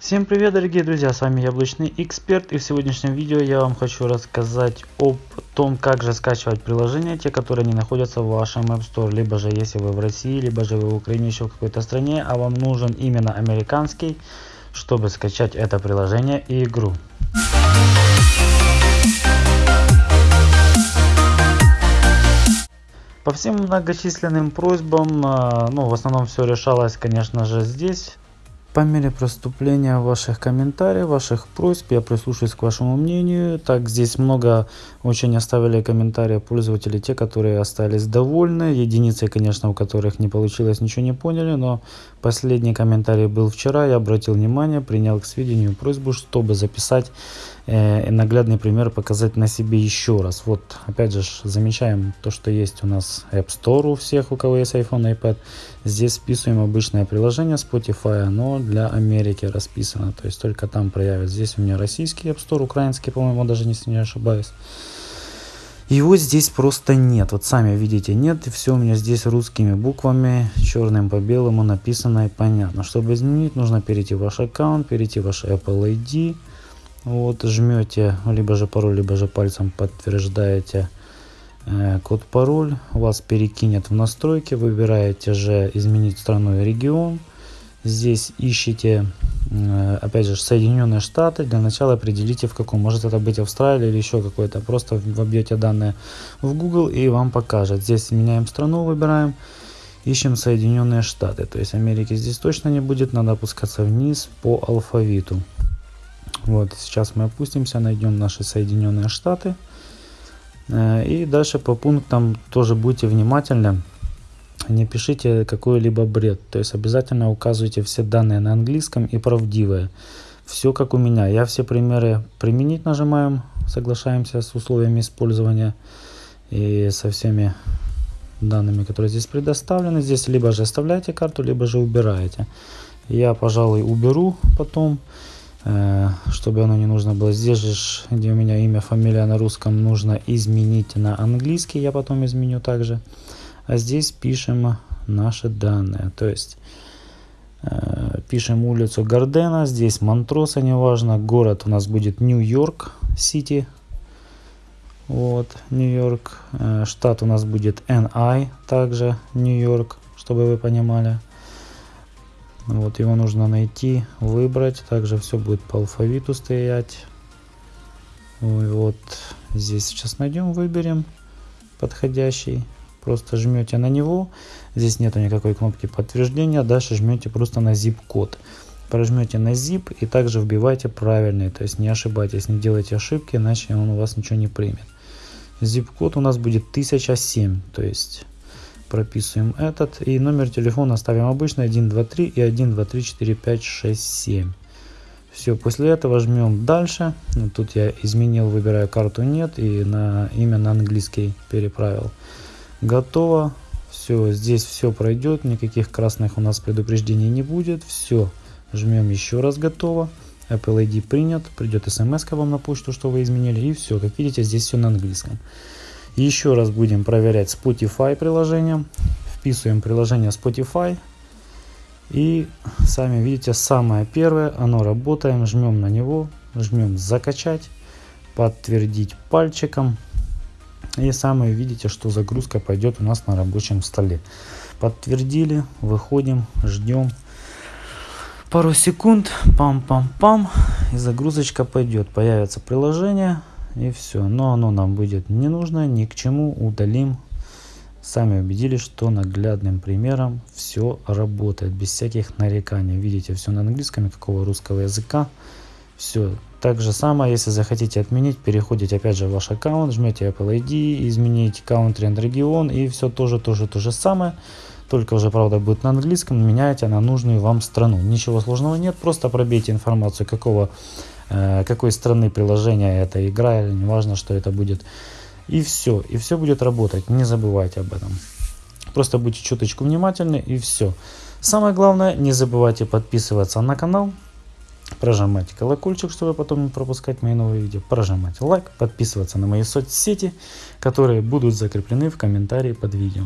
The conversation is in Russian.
Всем привет дорогие друзья, с вами Яблочный Эксперт и в сегодняшнем видео я вам хочу рассказать об том, как же скачивать приложения, те, которые не находятся в вашем App Store, либо же если вы в России, либо же вы в Украине, еще в какой-то стране, а вам нужен именно американский, чтобы скачать это приложение и игру. По всем многочисленным просьбам, а, ну в основном все решалось конечно же здесь, по мере проступления ваших комментариев, ваших просьб, я прислушаюсь к вашему мнению. Так, здесь много очень оставили комментарии пользователей, те, которые остались довольны. Единицы, конечно, у которых не получилось, ничего не поняли, но последний комментарий был вчера. Я обратил внимание, принял к сведению просьбу, чтобы записать э, наглядный пример, показать на себе еще раз. Вот, опять же, замечаем то, что есть у нас App Store у всех, у кого есть iPhone, iPad. Здесь вписываем обычное приложение Spotify, оно для Америки расписано, то есть только там проявится. Здесь у меня российский App Store, украинский, по-моему, даже если не ошибаюсь. Его здесь просто нет. Вот сами видите, нет. И все у меня здесь русскими буквами, черным по белому написано и понятно. Чтобы изменить, нужно перейти в ваш аккаунт, перейти в ваш Apple ID. Вот, жмете либо же пароль, либо же пальцем подтверждаете э, код пароль. Вас перекинет в настройки. Выбираете же изменить страну и регион. Здесь ищите Э, опять же, Соединенные Штаты, для начала определите в каком, может это быть Австралия или еще какой-то, просто вобьете данные в Google и вам покажет. Здесь меняем страну, выбираем, ищем Соединенные Штаты, то есть Америки здесь точно не будет, надо опускаться вниз по алфавиту. Вот, сейчас мы опустимся, найдем наши Соединенные Штаты. Э, и дальше по пунктам тоже будьте внимательны не пишите какой-либо бред. То есть обязательно указывайте все данные на английском и правдивые. Все как у меня. Я все примеры применить нажимаем, соглашаемся с условиями использования и со всеми данными, которые здесь предоставлены. Здесь либо же оставляете карту, либо же убираете. Я, пожалуй, уберу потом, э, чтобы оно не нужно было. Здесь же, где у меня имя, фамилия на русском, нужно изменить на английский. Я потом изменю также а здесь пишем наши данные. То есть э, пишем улицу Гардена, здесь Монтроса, неважно, город у нас будет Нью-Йорк Сити. Вот, Нью-Йорк. Э, штат у нас будет NI, также Нью-Йорк, чтобы вы понимали. Вот его нужно найти, выбрать. Также все будет по алфавиту стоять. Вот здесь сейчас найдем, выберем подходящий. Просто жмете на него. Здесь нету никакой кнопки подтверждения. Дальше жмете просто на zip код. Прожмете на zip и также вбивайте правильный. То есть не ошибайтесь, не делайте ошибки, иначе он у вас ничего не примет. Zip код у нас будет 1007. То есть прописываем этот. И номер телефона ставим обычный 123 и 1234567. Все, после этого жмем дальше. Тут я изменил, выбираю карту нет и на имя на английский переправил. Готово. Все, здесь все пройдет, никаких красных у нас предупреждений не будет. Все, жмем еще раз готово. Apple ID принят, придет смс вам на почту, что вы изменили. И все, как видите, здесь все на английском. Еще раз будем проверять Spotify приложение. Вписываем приложение Spotify. И сами видите, самое первое, оно работаем, жмем на него, жмем закачать, подтвердить пальчиком. И самое видите, что загрузка пойдет у нас на рабочем столе. Подтвердили, выходим, ждем пару секунд, пам-пам-пам, и загрузочка пойдет. Появится приложение, и все. Но оно нам будет не нужно, ни к чему, удалим. Сами убедились, что наглядным примером все работает, без всяких нареканий. Видите, все на английском, никакого русского языка. Все. Так же самое, если захотите отменить, переходите опять же в ваш аккаунт, жмете Apple ID, изменить country and регион и все тоже, тоже то же самое. Только уже, правда, будет на английском, меняете на нужную вам страну. Ничего сложного нет, просто пробейте информацию, какого, э, какой страны приложения эта игра, или неважно, что это будет. И все, и все будет работать, не забывайте об этом. Просто будьте чуточку внимательны и все. Самое главное, не забывайте подписываться на канал, прожимать колокольчик, чтобы потом не пропускать мои новые видео, прожимать лайк, подписываться на мои соцсети, которые будут закреплены в комментарии под видео.